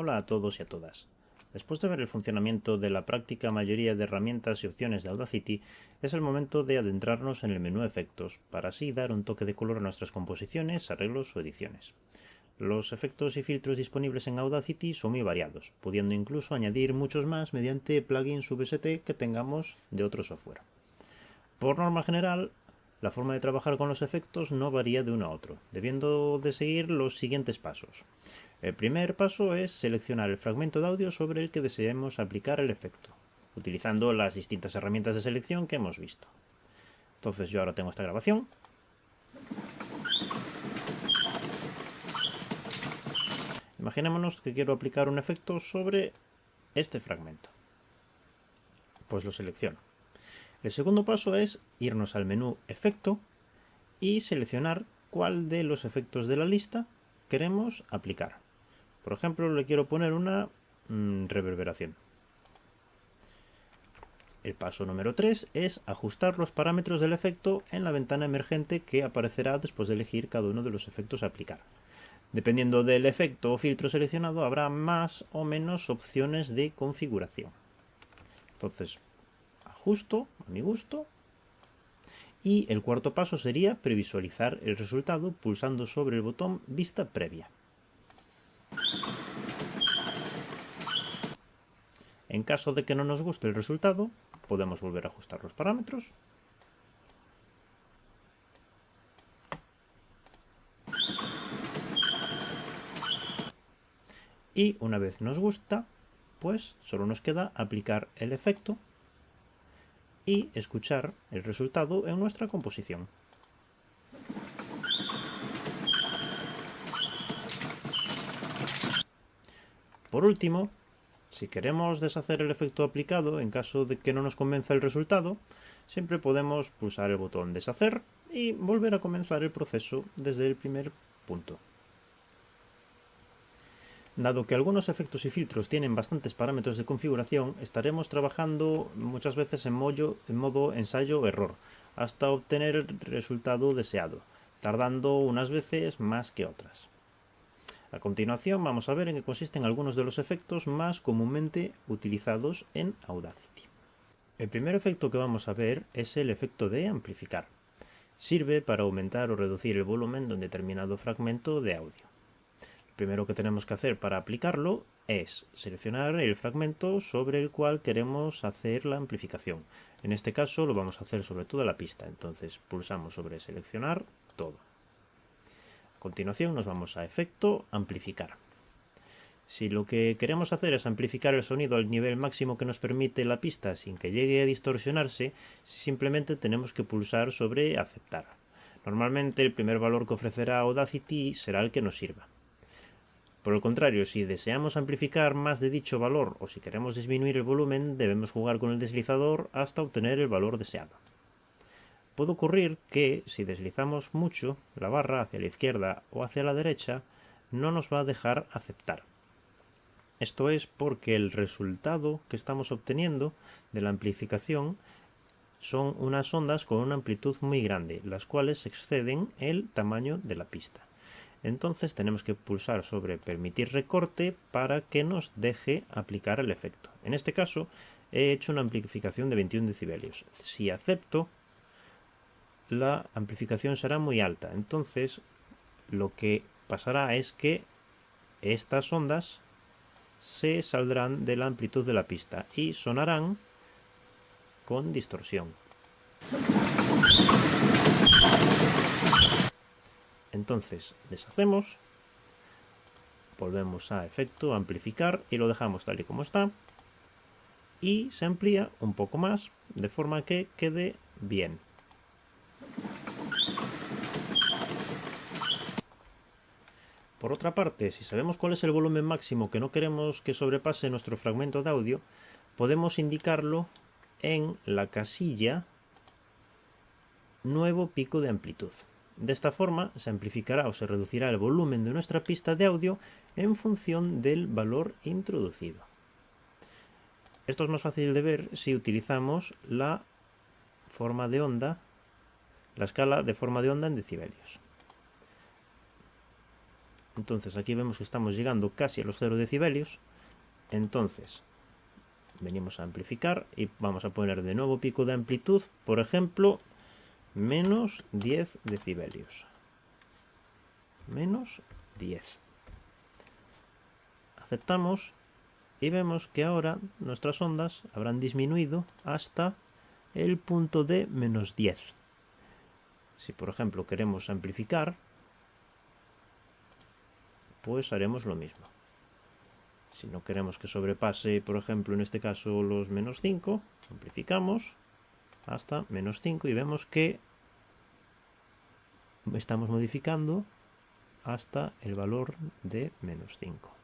Hola a todos y a todas. Después de ver el funcionamiento de la práctica mayoría de herramientas y opciones de Audacity, es el momento de adentrarnos en el menú Efectos, para así dar un toque de color a nuestras composiciones, arreglos o ediciones. Los efectos y filtros disponibles en Audacity son muy variados, pudiendo incluso añadir muchos más mediante plugins VST que tengamos de otro software. Por norma general, la forma de trabajar con los efectos no varía de uno a otro, debiendo de seguir los siguientes pasos. El primer paso es seleccionar el fragmento de audio sobre el que deseemos aplicar el efecto, utilizando las distintas herramientas de selección que hemos visto. Entonces yo ahora tengo esta grabación. Imaginémonos que quiero aplicar un efecto sobre este fragmento. Pues lo selecciono. El segundo paso es irnos al menú Efecto y seleccionar cuál de los efectos de la lista queremos aplicar. Por ejemplo, le quiero poner una mm, reverberación. El paso número 3 es ajustar los parámetros del efecto en la ventana emergente que aparecerá después de elegir cada uno de los efectos a aplicar. Dependiendo del efecto o filtro seleccionado habrá más o menos opciones de configuración. Entonces justo a mi gusto. Y el cuarto paso sería previsualizar el resultado pulsando sobre el botón Vista Previa. En caso de que no nos guste el resultado, podemos volver a ajustar los parámetros. Y una vez nos gusta, pues solo nos queda aplicar el efecto y escuchar el resultado en nuestra composición. Por último, si queremos deshacer el efecto aplicado en caso de que no nos convenza el resultado, siempre podemos pulsar el botón deshacer y volver a comenzar el proceso desde el primer punto. Dado que algunos efectos y filtros tienen bastantes parámetros de configuración, estaremos trabajando muchas veces en, en modo ensayo-error, hasta obtener el resultado deseado, tardando unas veces más que otras. A continuación vamos a ver en qué consisten algunos de los efectos más comúnmente utilizados en Audacity. El primer efecto que vamos a ver es el efecto de amplificar. Sirve para aumentar o reducir el volumen de un determinado fragmento de audio primero que tenemos que hacer para aplicarlo es seleccionar el fragmento sobre el cual queremos hacer la amplificación. En este caso lo vamos a hacer sobre toda la pista, entonces pulsamos sobre seleccionar todo. A continuación nos vamos a efecto amplificar. Si lo que queremos hacer es amplificar el sonido al nivel máximo que nos permite la pista sin que llegue a distorsionarse, simplemente tenemos que pulsar sobre aceptar. Normalmente el primer valor que ofrecerá Audacity será el que nos sirva. Por el contrario, si deseamos amplificar más de dicho valor o si queremos disminuir el volumen, debemos jugar con el deslizador hasta obtener el valor deseado. Puede ocurrir que, si deslizamos mucho la barra hacia la izquierda o hacia la derecha, no nos va a dejar aceptar. Esto es porque el resultado que estamos obteniendo de la amplificación son unas ondas con una amplitud muy grande, las cuales exceden el tamaño de la pista entonces tenemos que pulsar sobre permitir recorte para que nos deje aplicar el efecto. En este caso he hecho una amplificación de 21 decibelios. Si acepto, la amplificación será muy alta. Entonces lo que pasará es que estas ondas se saldrán de la amplitud de la pista y sonarán con distorsión. Entonces deshacemos, volvemos a efecto, amplificar y lo dejamos tal y como está. Y se amplía un poco más de forma que quede bien. Por otra parte, si sabemos cuál es el volumen máximo que no queremos que sobrepase nuestro fragmento de audio, podemos indicarlo en la casilla nuevo pico de amplitud. De esta forma se amplificará o se reducirá el volumen de nuestra pista de audio en función del valor introducido. Esto es más fácil de ver si utilizamos la forma de onda, la escala de forma de onda en decibelios. Entonces aquí vemos que estamos llegando casi a los 0 decibelios. Entonces venimos a amplificar y vamos a poner de nuevo pico de amplitud, por ejemplo, menos 10 decibelios. Menos 10. Aceptamos y vemos que ahora nuestras ondas habrán disminuido hasta el punto de menos 10. Si por ejemplo queremos amplificar, pues haremos lo mismo. Si no queremos que sobrepase, por ejemplo, en este caso los menos 5, amplificamos hasta menos 5 y vemos que estamos modificando hasta el valor de menos 5.